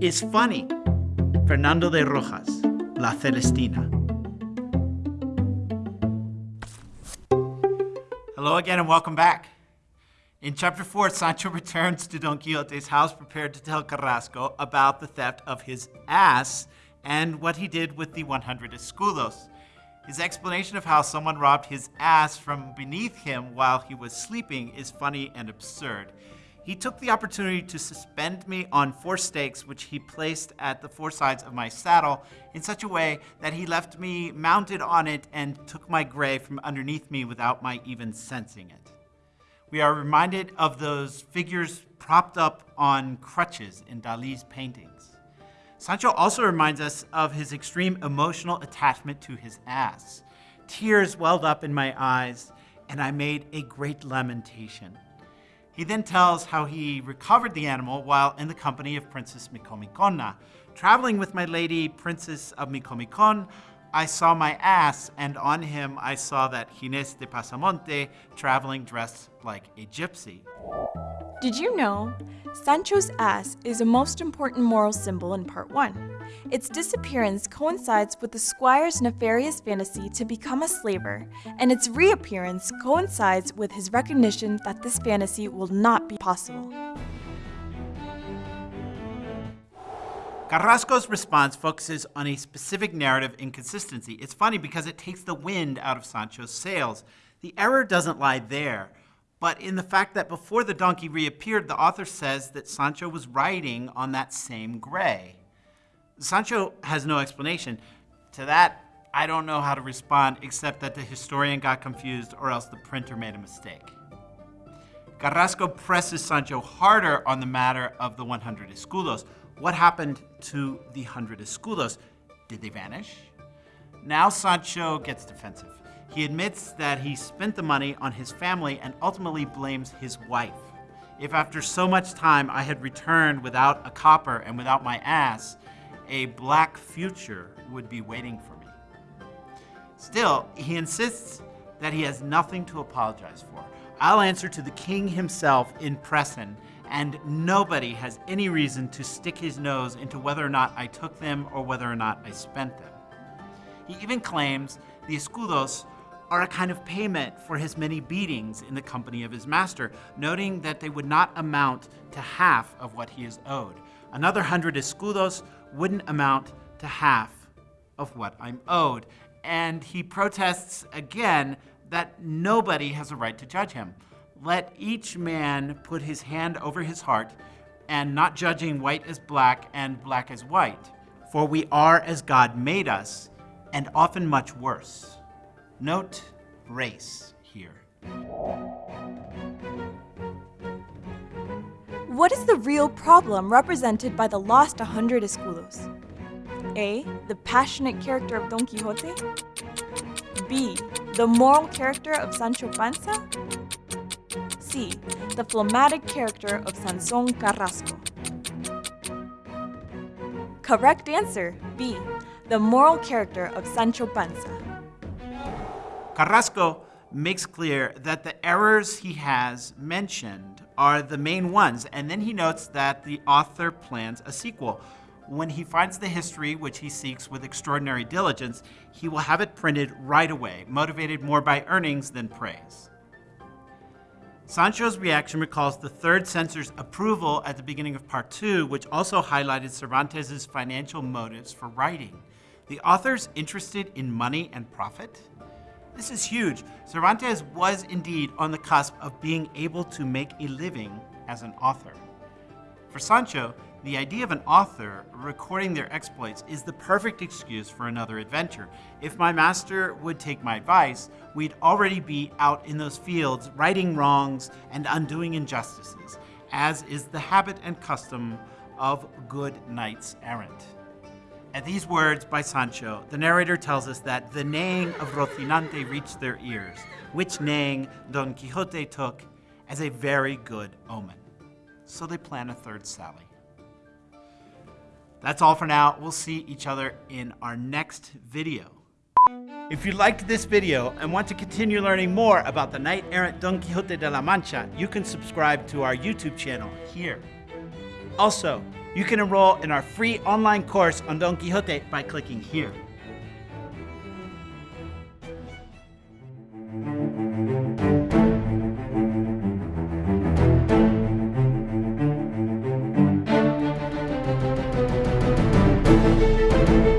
is funny. Fernando de Rojas, La Celestina. Hello again and welcome back. In chapter 4, Sancho returns to Don Quixote's house prepared to tell Carrasco about the theft of his ass and what he did with the 100 escudos. His explanation of how someone robbed his ass from beneath him while he was sleeping is funny and absurd. He took the opportunity to suspend me on four stakes, which he placed at the four sides of my saddle in such a way that he left me mounted on it and took my gray from underneath me without my even sensing it. We are reminded of those figures propped up on crutches in Dali's paintings. Sancho also reminds us of his extreme emotional attachment to his ass. Tears welled up in my eyes, and I made a great lamentation. He then tells how he recovered the animal while in the company of Princess Micomicona. Traveling with my lady, Princess of Micomicon, I saw my ass, and on him I saw that Ginés de Pasamonte traveling dressed like a gypsy. Did you know? Sancho's ass is a most important moral symbol in Part 1. Its disappearance coincides with the squire's nefarious fantasy to become a slaver, and its reappearance coincides with his recognition that this fantasy will not be possible. Carrasco's response focuses on a specific narrative inconsistency. It's funny because it takes the wind out of Sancho's sails. The error doesn't lie there but in the fact that before the donkey reappeared, the author says that Sancho was riding on that same gray. Sancho has no explanation. To that, I don't know how to respond except that the historian got confused or else the printer made a mistake. Carrasco presses Sancho harder on the matter of the 100 escudos. What happened to the 100 escudos? Did they vanish? Now Sancho gets defensive. He admits that he spent the money on his family and ultimately blames his wife. If after so much time I had returned without a copper and without my ass, a black future would be waiting for me. Still, he insists that he has nothing to apologize for. I'll answer to the king himself in person, and nobody has any reason to stick his nose into whether or not I took them or whether or not I spent them. He even claims the escudos are a kind of payment for his many beatings in the company of his master, noting that they would not amount to half of what he is owed. Another hundred escudos wouldn't amount to half of what I'm owed. And he protests again that nobody has a right to judge him. Let each man put his hand over his heart and not judging white as black and black as white. For we are as God made us, and often much worse. Note race here. What is the real problem represented by the lost 100 escudos? A. The passionate character of Don Quixote? B. The moral character of Sancho Panza? C. The phlegmatic character of Sanson Carrasco? Correct answer, B. The moral character of Sancho Panza. Carrasco makes clear that the errors he has mentioned are the main ones, and then he notes that the author plans a sequel. When he finds the history, which he seeks with extraordinary diligence, he will have it printed right away, motivated more by earnings than praise. Sancho's reaction recalls the third censor's approval at the beginning of part two, which also highlighted Cervantes' financial motives for writing. The author's interested in money and profit? This is huge. Cervantes was indeed on the cusp of being able to make a living as an author. For Sancho, the idea of an author recording their exploits is the perfect excuse for another adventure. If my master would take my advice, we'd already be out in those fields righting wrongs and undoing injustices, as is the habit and custom of good knights errant. At these words by Sancho, the narrator tells us that the neighing of Rocinante reached their ears, which neighing Don Quixote took as a very good omen. So they plan a third sally. That's all for now. We'll see each other in our next video. If you liked this video and want to continue learning more about the knight-errant Don Quixote de la Mancha, you can subscribe to our YouTube channel here. Also, you can enroll in our free online course on Don Quixote by clicking here. here.